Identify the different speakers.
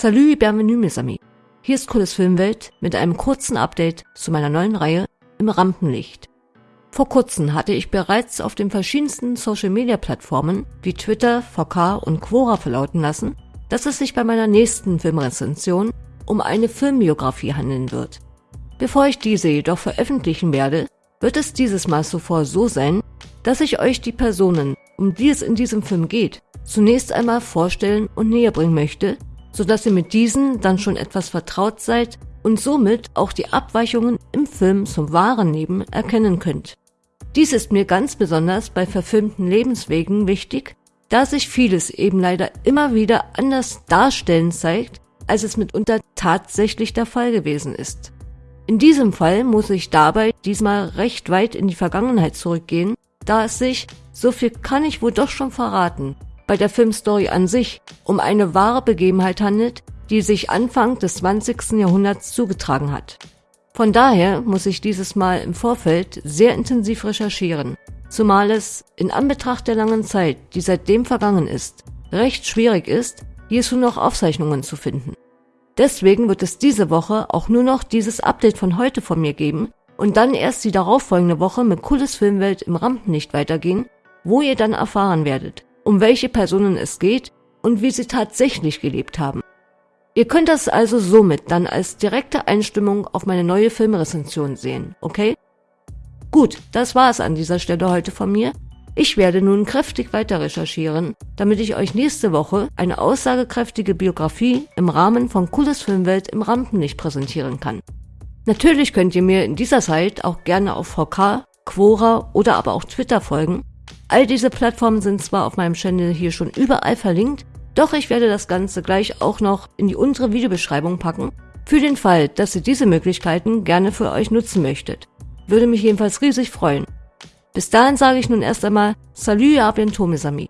Speaker 1: Salut, bienvenue mes amis. Hier ist Cooles Filmwelt mit einem kurzen Update zu meiner neuen Reihe im Rampenlicht. Vor kurzem hatte ich bereits auf den verschiedensten Social-Media-Plattformen wie Twitter, VK und Quora verlauten lassen, dass es sich bei meiner nächsten Filmrezension um eine Filmbiografie handeln wird. Bevor ich diese jedoch veröffentlichen werde, wird es dieses Mal zuvor so sein, dass ich euch die Personen, um die es in diesem Film geht, zunächst einmal vorstellen und näher bringen möchte, sodass ihr mit diesen dann schon etwas vertraut seid und somit auch die Abweichungen im Film zum wahren Leben erkennen könnt. Dies ist mir ganz besonders bei verfilmten Lebenswegen wichtig, da sich vieles eben leider immer wieder anders darstellen zeigt, als es mitunter tatsächlich der Fall gewesen ist. In diesem Fall muss ich dabei diesmal recht weit in die Vergangenheit zurückgehen, da es sich, so viel kann ich wohl doch schon verraten, bei der Filmstory an sich um eine wahre Begebenheit handelt, die sich Anfang des 20. Jahrhunderts zugetragen hat. Von daher muss ich dieses Mal im Vorfeld sehr intensiv recherchieren, zumal es in Anbetracht der langen Zeit, die seitdem vergangen ist, recht schwierig ist, hierzu noch Aufzeichnungen zu finden. Deswegen wird es diese Woche auch nur noch dieses Update von heute von mir geben und dann erst die darauffolgende Woche mit Cooles Filmwelt im Rampenlicht weitergehen, wo ihr dann erfahren werdet, um welche Personen es geht und wie sie tatsächlich gelebt haben. Ihr könnt das also somit dann als direkte Einstimmung auf meine neue Filmrezension sehen, okay? Gut, das war es an dieser Stelle heute von mir. Ich werde nun kräftig weiter recherchieren, damit ich euch nächste Woche eine aussagekräftige Biografie im Rahmen von Cooles Filmwelt im Rampenlicht präsentieren kann. Natürlich könnt ihr mir in dieser Zeit auch gerne auf VK, Quora oder aber auch Twitter folgen, All diese Plattformen sind zwar auf meinem Channel hier schon überall verlinkt, doch ich werde das Ganze gleich auch noch in die untere Videobeschreibung packen, für den Fall, dass ihr diese Möglichkeiten gerne für euch nutzen möchtet. Würde mich jedenfalls riesig freuen. Bis dahin sage ich nun erst einmal Salut à bientôt mes amis.